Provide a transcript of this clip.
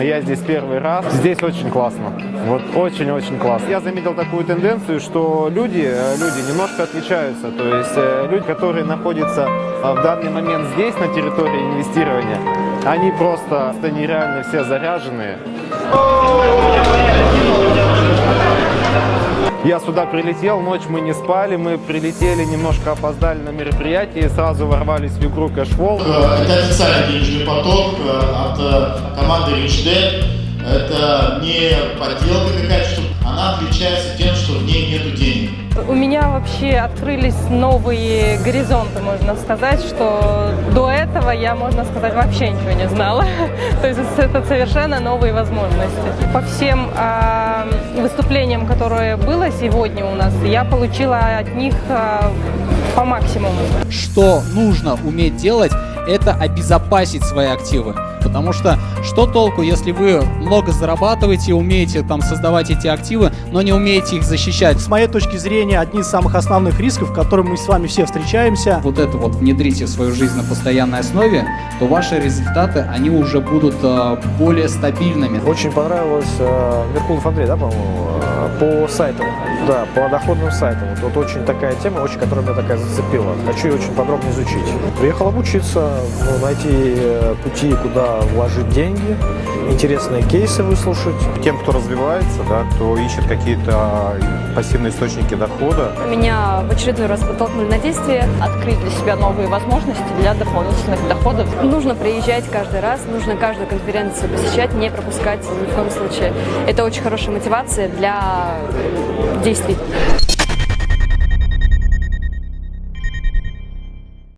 я здесь первый раз. Здесь очень классно. Вот очень-очень классно. Я заметил такую тенденцию, что люди, э, люди немножко отличаются. То есть э, люди, которые находятся э, в данный момент здесь, на территории инвестирования, они просто нереально все заряженные. Я сюда прилетел, ночь мы не спали, мы прилетели, немножко опоздали на мероприятие, сразу ворвались в игру Кэшвол. Это официальный денежный поток э, от э, команды RichDead. Это не подделка какая-то, что она отличается тем, что в ней нету денег. У меня вообще открылись новые горизонты, можно сказать, что до этого я, можно сказать, вообще ничего не знала. То есть это совершенно новые возможности. По всем э, выступлениям, которые было сегодня у нас, я получила от них э, по максимуму. Что нужно уметь делать, это обезопасить свои активы. Потому что что толку, если вы много зарабатываете, умеете там создавать эти активы, но не умеете их защищать? С моей точки зрения, одни из самых основных рисков, с которыми мы с вами все встречаемся. Вот это вот внедрите в свою жизнь на постоянной основе, то ваши результаты, они уже будут э, более стабильными. Очень понравилось э, Меркулов Андрей, да, по-моему, э, по сайтам, да, по доходным сайтам. Вот, вот очень такая тема, очень, которая меня такая зацепила. Хочу ее очень подробно изучить. Приехал обучиться, ну, найти э, пути, куда вложить деньги, интересные кейсы выслушать. Тем, кто развивается, да, кто ищет какие-то пассивные источники дохода. Меня в очередной раз подтолкнули на действие, открыть для себя новые возможности для дополнительных доходов. Нужно приезжать каждый раз, нужно каждую конференцию посещать, не пропускать ни в коем случае. Это очень хорошая мотивация для действий.